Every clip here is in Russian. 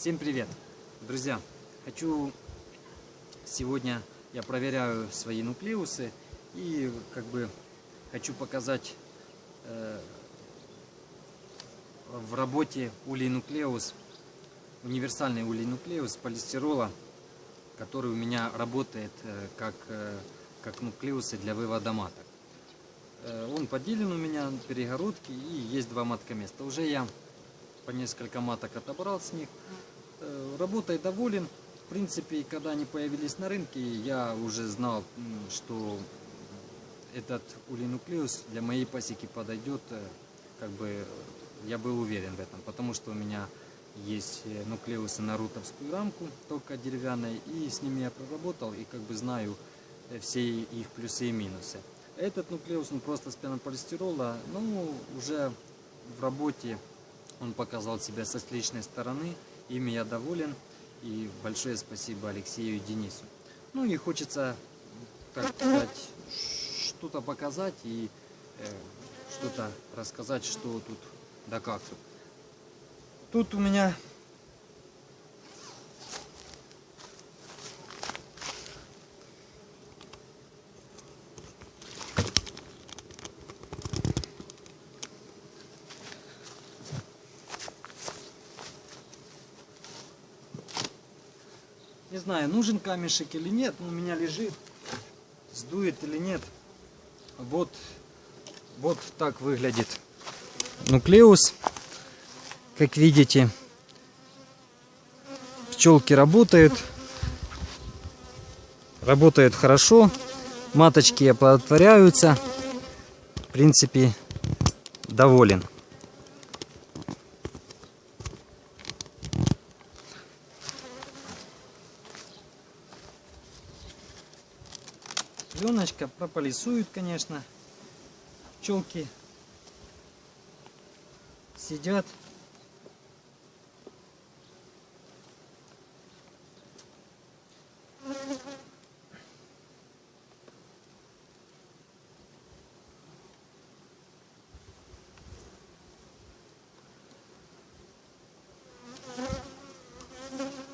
Всем привет, друзья! Хочу сегодня я проверяю свои нуклеусы и как бы хочу показать э, в работе улей нуклеус универсальный улей нуклеус полистирола, который у меня работает э, как э, как нуклеусы для вывода маток. Э, он поделен у меня на перегородки и есть два маткоместа. Уже я по несколько маток отобрал с них. Э, работой доволен. В принципе, когда они появились на рынке, я уже знал, что этот улинуклеус для моей пасеки подойдет. Э, как бы я был уверен в этом, потому что у меня есть нуклеусы на рутовскую рамку, только деревянной, и с ними я проработал и как бы знаю все их плюсы и минусы. Этот нуклеус, он просто с пенополистирола, ну, уже в работе он показал себя с отличной стороны, ими я доволен, и большое спасибо Алексею и Денису. Ну и хочется, так сказать, что-то показать и э, что-то рассказать, что тут да как тут. Тут у меня знаю, нужен камешек или нет, но у меня лежит, сдует или нет. Вот, вот так выглядит нуклеус. Как видите, пчелки работают. Работают хорошо. Маточки оплодотворяются. В принципе, доволен. Пленочка прополисует, конечно. Пчелки сидят.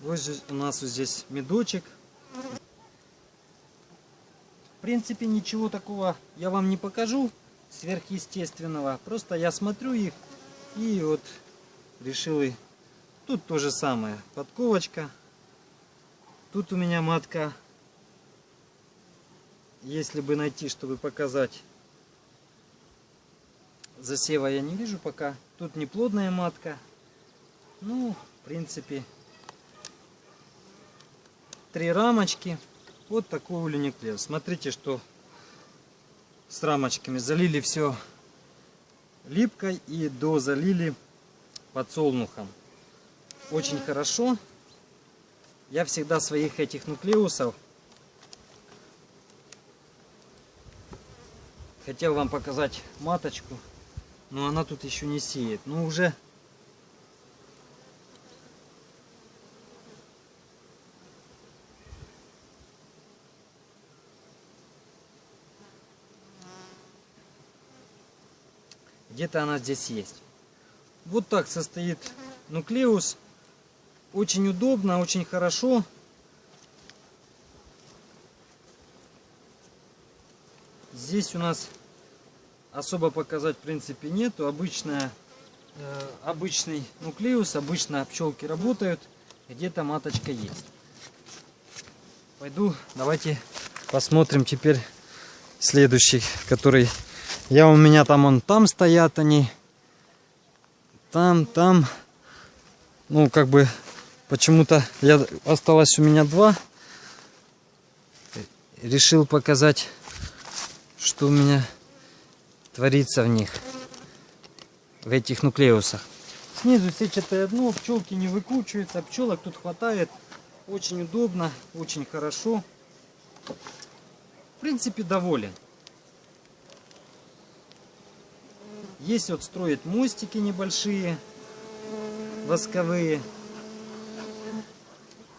Вот у нас вот здесь медочек принципе, ничего такого я вам не покажу сверхъестественного. Просто я смотрю их и вот решил и... Тут то же самое. Подковочка. Тут у меня матка. Если бы найти, чтобы показать засева я не вижу пока. Тут неплодная матка. Ну, в принципе, три рамочки. Вот такой улюниклеус. Смотрите, что с рамочками залили все липкой и дозалили подсолнухом. Очень хорошо. Я всегда своих этих нуклеусов хотел вам показать маточку, но она тут еще не сеет. Но уже Где-то она здесь есть. Вот так состоит нуклеус. Очень удобно, очень хорошо. Здесь у нас особо показать в принципе нету. Обычная, э, обычный нуклеус, обычно пчелки работают. Где-то маточка есть. Пойду, давайте посмотрим теперь следующий, который я у меня там, он там стоят они. Там, там. Ну, как бы, почему-то я осталось у меня два. Решил показать, что у меня творится в них. В этих нуклеусах. Снизу сетчатое дно, пчелки не выкручиваются, пчелок тут хватает. Очень удобно, очень хорошо. В принципе, доволен. Есть вот строят мостики небольшие, восковые.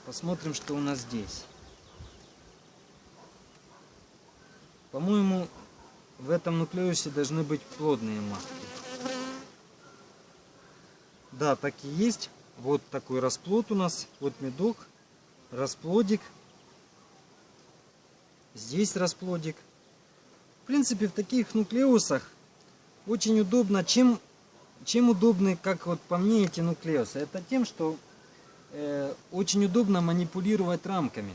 Посмотрим, что у нас здесь. По-моему, в этом нуклеусе должны быть плодные матки. Да, так и есть. Вот такой расплод у нас. Вот медок, расплодик. Здесь расплодик. В принципе, в таких нуклеусах очень удобно. Чем, чем удобны, как вот по мне, эти нуклеусы? Это тем, что э, очень удобно манипулировать рамками.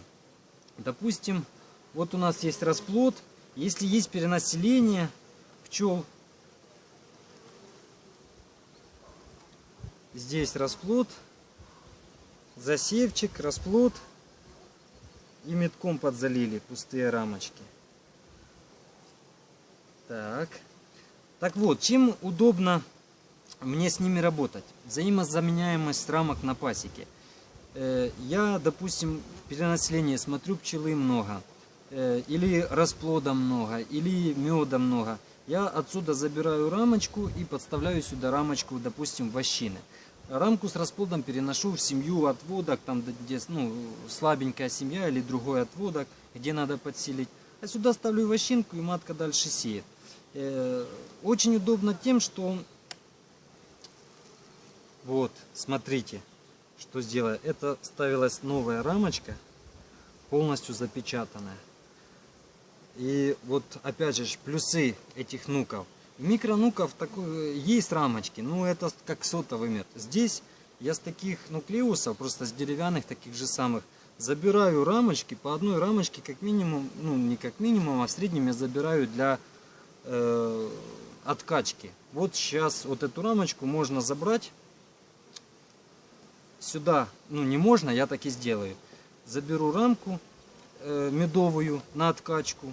Допустим, вот у нас есть расплод. Если есть перенаселение пчел, здесь расплод, засевчик, расплод и метком подзалили пустые рамочки. Так. Так вот, чем удобно мне с ними работать? Взаимозаменяемость рамок на пасеке. Э, я, допустим, в перенаселении смотрю пчелы много, э, или расплода много, или меда много. Я отсюда забираю рамочку и подставляю сюда рамочку, допустим, вощины. Рамку с расплодом переношу в семью отводок, там где ну, слабенькая семья или другой отводок, где надо подселить. А сюда ставлю вощинку и матка дальше сеет. Э, очень удобно тем, что вот, смотрите, что сделаю. Это ставилась новая рамочка, полностью запечатанная. И вот опять же плюсы этих нуков. Микронуков такой, есть рамочки, но это как сотовый мед. Здесь я с таких нуклеусов, просто с деревянных таких же самых, забираю рамочки, по одной рамочке как минимум, ну не как минимум, а в среднем я забираю для э, откачки. Вот сейчас вот эту рамочку можно забрать сюда, ну не можно, я так и сделаю. Заберу рамку э, медовую на откачку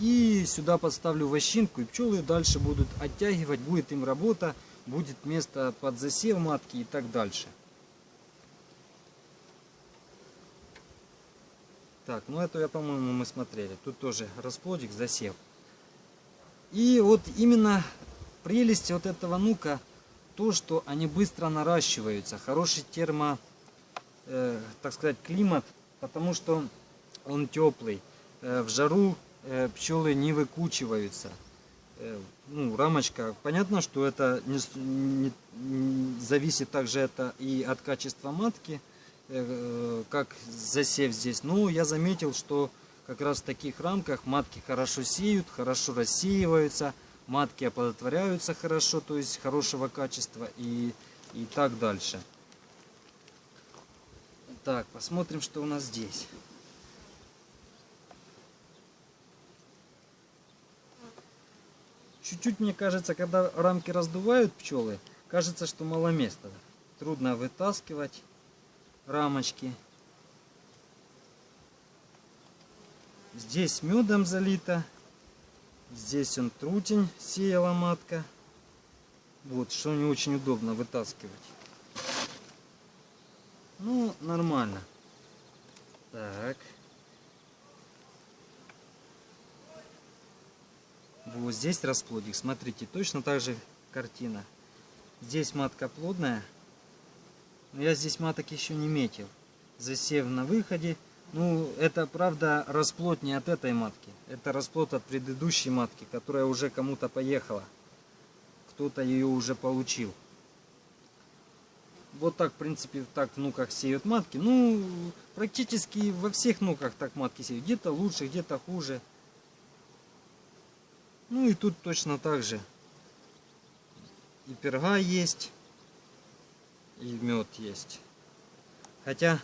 и сюда подставлю вощинку, и пчелы дальше будут оттягивать, будет им работа, будет место под засев матки и так дальше. Так, ну это, я, по-моему, мы смотрели. Тут тоже расплодик, засев. И вот именно прелесть вот этого нука, то, что они быстро наращиваются. Хороший термо, э, так сказать, климат, потому что он теплый. Э, в жару Э, пчелы не выкучиваются. Э, ну, рамочка, понятно, что это не, не, не, зависит также это и от качества матки, э, как засев здесь. Но я заметил, что как раз в таких рамках матки хорошо сеют, хорошо рассеиваются, матки оплодотворяются хорошо, то есть хорошего качества и, и так дальше. Так, посмотрим, что у нас здесь. Чуть-чуть, мне кажется, когда рамки раздувают пчелы, кажется, что мало места. Трудно вытаскивать рамочки. Здесь медом залито. Здесь он трутень сеяла матка. Вот, что не очень удобно вытаскивать. Ну, нормально. Так. Вот здесь расплодик. Смотрите, точно так же картина. Здесь матка плодная. Но я здесь маток еще не метил. Засев на выходе. Ну, это, правда, расплод не от этой матки. Это расплод от предыдущей матки, которая уже кому-то поехала. Кто-то ее уже получил. Вот так, в принципе, так в нуках сеют матки. Ну, практически во всех нуках так матки сеют. Где-то лучше, где-то хуже. Ну и тут точно так же. И перга есть, и мед есть. Хотя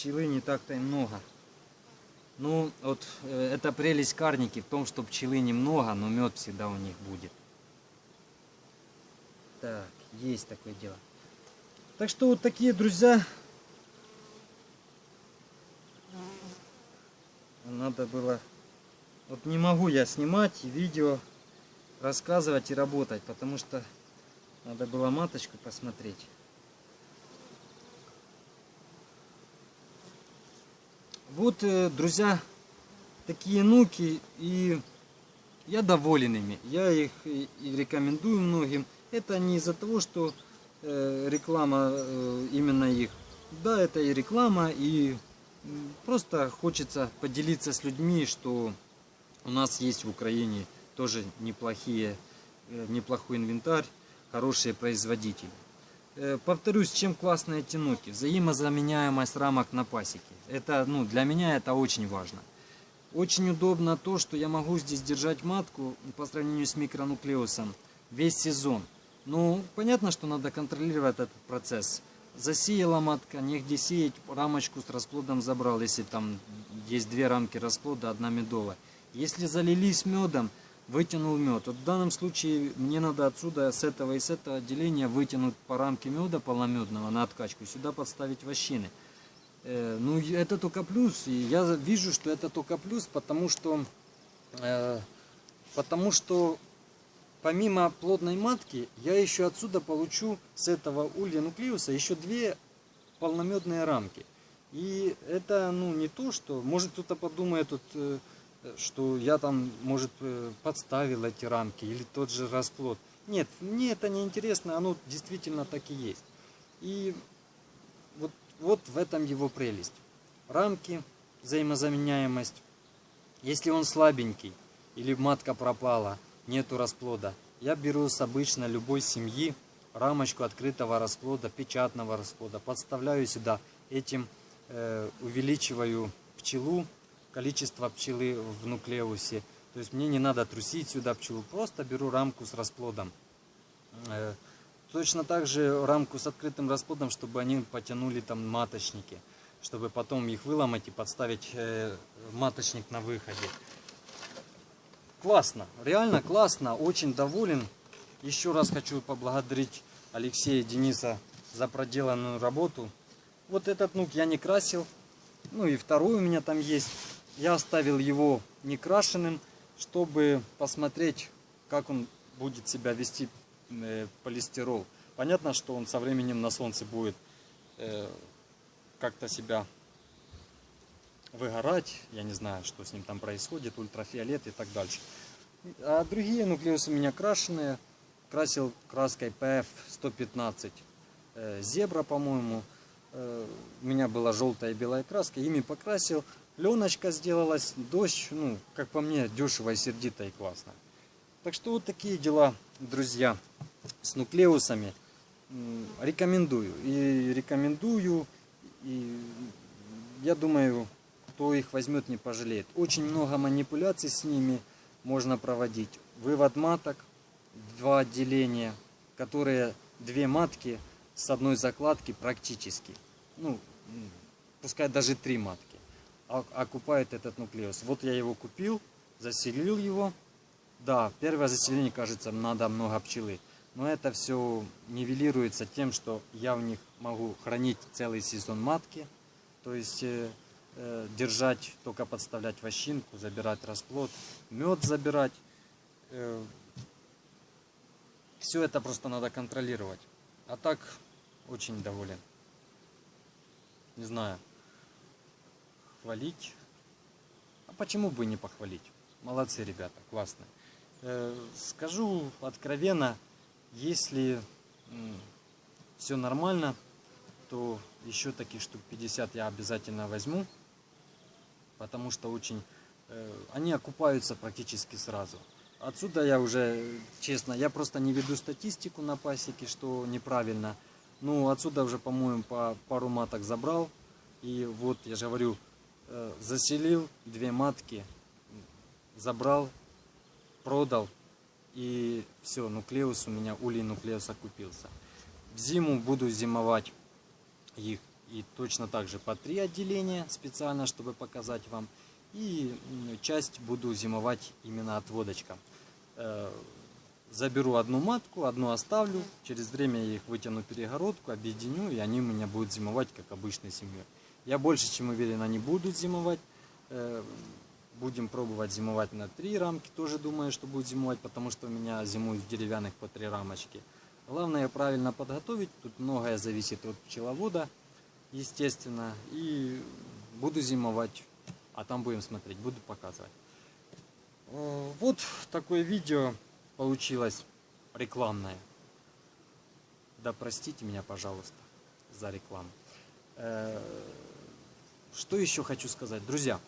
пчелы не так-то и много. Ну, вот э, это прелесть карники в том, что пчелы немного, но мед всегда у них будет. Так, есть такое дело. Так что вот такие, друзья. Надо было вот не могу я снимать видео, рассказывать и работать, потому что надо было маточку посмотреть. Вот, э, друзья, такие нуки, и я доволен ими. Я их и рекомендую многим. Это не из-за того, что э, реклама э, именно их. Да, это и реклама, и просто хочется поделиться с людьми, что у нас есть в Украине тоже неплохие, неплохой инвентарь, хорошие производители. Э, повторюсь, чем классно эти нуки? Взаимозаменяемость рамок на пасеке. Это, ну, для меня это очень важно. Очень удобно то, что я могу здесь держать матку по сравнению с микронуклеусом весь сезон. Ну, понятно, что надо контролировать этот процесс. Засеяла матка, негде сеять, рамочку с расплодом забрал, если там есть две рамки расплода, одна медовая. Если залились медом, вытянул мед. Вот в данном случае мне надо отсюда, с этого и с этого отделения вытянуть по рамке меда полномедного на откачку, сюда подставить вощины. Э, ну, это только плюс. И я вижу, что это только плюс, потому что, э, потому что помимо плотной матки, я еще отсюда получу с этого улья нуклеуса еще две полномедные рамки. И это ну, не то, что... Может кто-то подумает, тут, э, что я там, может, э, подставил эти рамки или тот же расплод. Нет, мне это не интересно, оно действительно так и есть. И вот вот в этом его прелесть. Рамки, взаимозаменяемость. Если он слабенький или матка пропала, нету расплода, я беру с обычно любой семьи рамочку открытого расплода, печатного расплода, подставляю сюда, этим э, увеличиваю пчелу, количество пчелы в нуклеусе. То есть мне не надо трусить сюда пчелу, просто беру рамку с расплодом. Э, Точно так же рамку с открытым расплодом, чтобы они потянули там маточники, чтобы потом их выломать и подставить э, маточник на выходе. Классно, реально классно, очень доволен. Еще раз хочу поблагодарить Алексея Дениса за проделанную работу. Вот этот нук я не красил, ну и второй у меня там есть. Я оставил его не крашенным, чтобы посмотреть, как он будет себя вести Э, полистирол. Понятно, что он со временем на солнце будет э, как-то себя выгорать. Я не знаю, что с ним там происходит, ультрафиолет и так дальше. А другие нуклеусы у меня крашеные. Красил краской PF 115 э, зебра, по-моему. У меня была желтая и белая краска, ими покрасил. Леночка сделалась, дождь, ну, как по мне, дешево и сердито и классно. Так что вот такие дела, друзья с нуклеусами рекомендую. И рекомендую, и я думаю, кто их возьмет, не пожалеет. Очень много манипуляций с ними можно проводить. Вывод маток, два отделения, которые две матки с одной закладки практически. Ну, пускай даже три матки окупают этот нуклеус. Вот я его купил, заселил его. Да, первое заселение, кажется, надо много пчелы. Но это все нивелируется тем, что я в них могу хранить целый сезон матки, то есть э, э, держать, только подставлять вощинку, забирать расплод, мед забирать. Э, все это просто надо контролировать. А так очень доволен. Не знаю, хвалить. А почему бы не похвалить? Молодцы ребята, классные. Э, скажу откровенно, если все нормально, то еще таких штук 50 я обязательно возьму, потому что очень э, они окупаются практически сразу. Отсюда я уже, честно, я просто не веду статистику на пасеке, что неправильно. Ну, отсюда уже, по-моему, по пару маток забрал. И вот, я же говорю, заселил две матки, забрал, продал, и все, нуклеус у меня, улей нуклеуса купился. В зиму буду зимовать их и точно так же по три отделения специально, чтобы показать вам. И часть буду зимовать именно отводочка. Э, заберу одну матку, одну оставлю. Через время я их вытяну перегородку, объединю, и они у меня будут зимовать, как обычной семьей. Я больше чем уверен, они будут зимовать. Э, Будем пробовать зимовать на три рамки. Тоже думаю, что будет зимовать, потому что у меня зимуют в деревянных по три рамочки. Главное правильно подготовить. Тут многое зависит от пчеловода, естественно. И буду зимовать. А там будем смотреть, буду показывать. Э, вот такое видео получилось рекламное. Да простите меня, пожалуйста, за рекламу. Что еще хочу сказать? Друзья,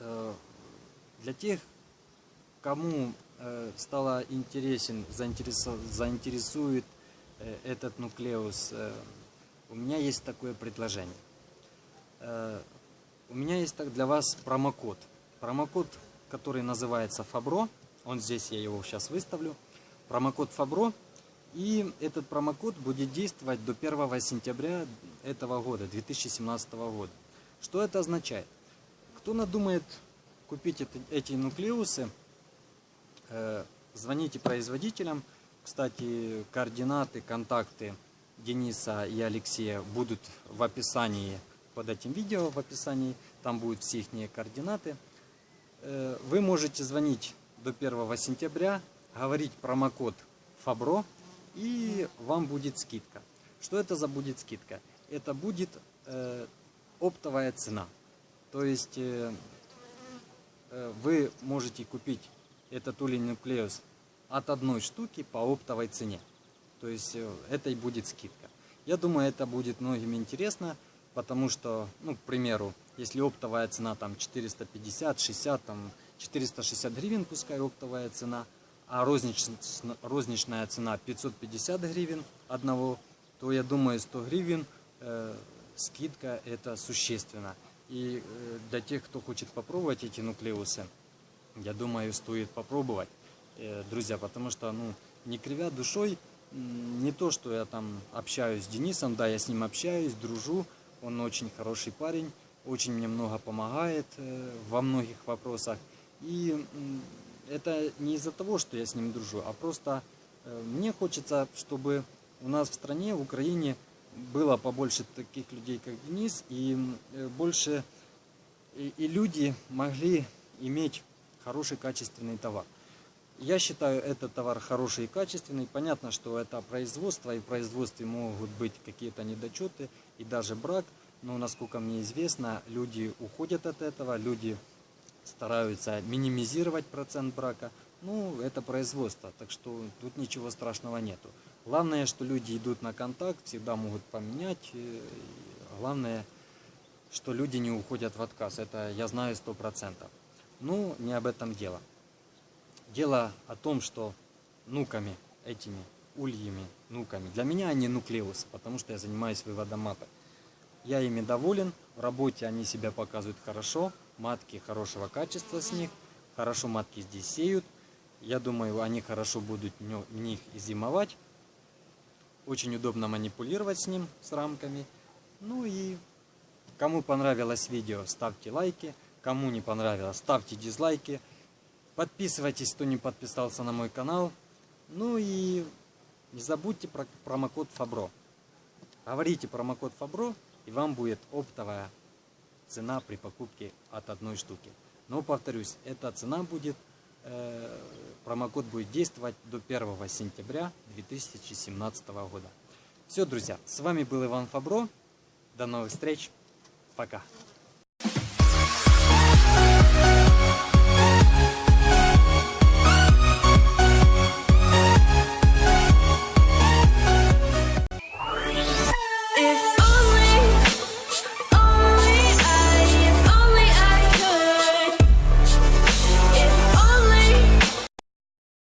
Э, для тех, кому э, стало интересен, заинтересует э, этот нуклеус, у меня есть такое предложение. У меня есть так для вас промокод. Промокод, который называется Фабро. Он здесь, я его сейчас выставлю. Промокод Фабро. И этот промокод будет действовать до 1 сентября этого года, 2017 года. Что это означает? Кто надумает купить это, эти нуклеусы, э, звоните производителям. Кстати, координаты, контакты Дениса и Алексея будут в описании под этим видео, в описании. Там будут все их координаты. Э, вы можете звонить до 1 сентября, говорить промокод ФАБРО, и вам будет скидка. Что это за будет скидка? Это будет э, оптовая цена. То есть э, э, вы можете купить этот улей нуклеус от одной штуки по оптовой цене. То есть э, это и будет скидка. Я думаю, это будет многим интересно, потому что, ну, к примеру, если оптовая цена там 450, 60, там 460 гривен, пускай оптовая цена, а розничная, розничная цена 550 гривен одного, то я думаю, 100 гривен э, скидка это существенно. И э, для тех, кто хочет попробовать эти нуклеусы, я думаю, стоит попробовать, э, друзья, потому что, ну, не кривя душой, не то, что я там общаюсь с Денисом, да, я с ним общаюсь, дружу, он очень хороший парень, очень мне много помогает э, во многих вопросах. И это не из-за того, что я с ним дружу, а просто мне хочется, чтобы у нас в стране, в Украине, было побольше таких людей, как Денис, и э, больше и, и люди могли иметь хороший качественный товар. Я считаю этот товар хороший и качественный. Понятно, что это производство, и в производстве могут быть какие-то недочеты и даже брак. Но, насколько мне известно, люди уходят от этого, люди стараются минимизировать процент брака. Ну, это производство, так что тут ничего страшного нету. Главное, что люди идут на контакт, всегда могут поменять. Главное, что люди не уходят в отказ. Это я знаю сто процентов. Ну, не об этом дело. Дело о том, что нуками, этими ульями, нуками, для меня они нуклеус, потому что я занимаюсь выводом маток. Я ими доволен, в работе они себя показывают хорошо, матки хорошего качества с них, хорошо матки здесь сеют. Я думаю, они хорошо будут в них и зимовать. Очень удобно манипулировать с ним, с рамками. Ну и кому понравилось видео, ставьте лайки. Кому не понравилось, ставьте дизлайки. Подписывайтесь, кто не подписался на мой канал. Ну и не забудьте про промокод Фабро. Говорите промокод Фабро, и вам будет оптовая цена при покупке от одной штуки. Но повторюсь, эта цена будет Э, промокод будет действовать до 1 сентября 2017 года. Все, друзья, с вами был Иван Фабро. До новых встреч. Пока.